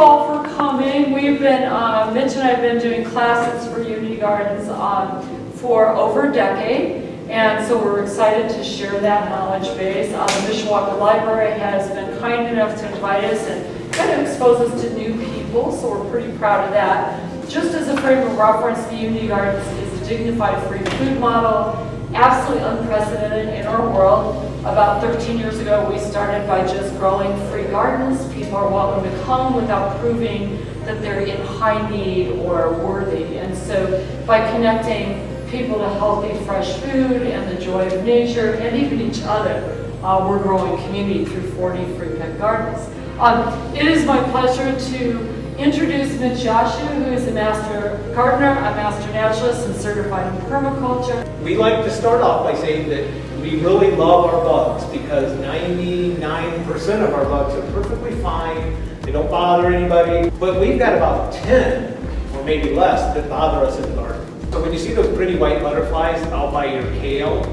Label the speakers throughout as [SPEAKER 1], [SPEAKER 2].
[SPEAKER 1] all for coming. We've been, uh, Mitch and I have been doing classes for Unity Gardens um, for over a decade. And so we're excited to share that knowledge base. Uh, the Mishawaka Library has been kind enough to invite us and kind of expose us to new people, so we're pretty proud of that. Just as a frame of reference, the Unity Gardens is a dignified free food model, absolutely unprecedented in our world. About 13 years ago, we started by just growing free gardens. People are welcome to come without proving that they're in high need or worthy. And so by connecting people to healthy, fresh food and the joy of nature and even each other, uh, we're growing community through 40 free pet gardens. Um, it is my pleasure to introduce Mitch Yashu, who is a master gardener, a master naturalist, and certified in permaculture.
[SPEAKER 2] We like to start off by saying that we really love our bugs because 99% of our bugs are perfectly fine. They don't bother anybody. But we've got about 10 or maybe less that bother us in the garden. So when you see those pretty white butterflies out by your kale,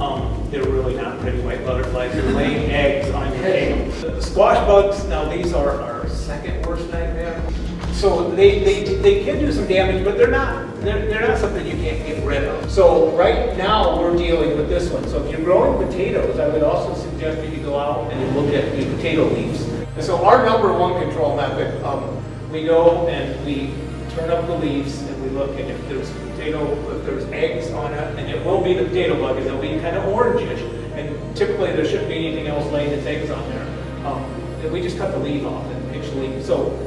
[SPEAKER 2] um, they're really not pretty white butterflies. They're laying eggs on your kale. The squash bugs, now these are our second worst nightmare. So they, they, they can do some damage, but they're not, they're, they're not something you can't get rid of. So right now we're dealing with this one. So if you're growing potatoes, I would also suggest that you go out and look at the potato leaves. And so our number one control method, um, we go and we turn up the leaves and we look at if there's potato, if there's eggs on it, and it will be the potato bug, and they'll be kind of orangish. And typically there shouldn't be anything else laying its eggs on there. Um, and we just cut the leaf off and pinch the leaf. So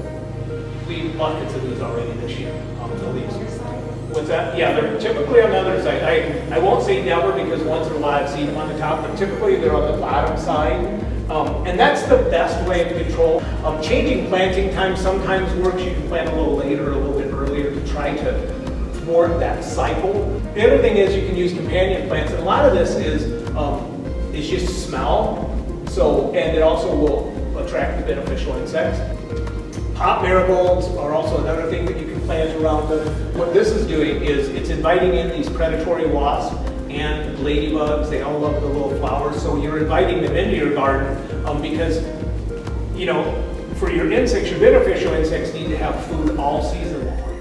[SPEAKER 2] we buckets of these already this year on the leaves. What's that? Yeah, they're typically on the other side. I, I won't say never because once in a while I've seen them on the top, but typically they're on the bottom side. Um, and that's the best way of control. Um, changing planting time sometimes works. You can plant a little later, a little bit earlier to try to thwart that cycle. The other thing is you can use companion plants, and a lot of this is um, is just smell. So, and it also will attract the beneficial insects. Pop marigolds are also another thing that you can plant around them. What this is doing is it's inviting in these predatory wasps and ladybugs. They all love the little flowers. So you're inviting them into your garden um, because, you know, for your insects, your beneficial insects need to have food all season long.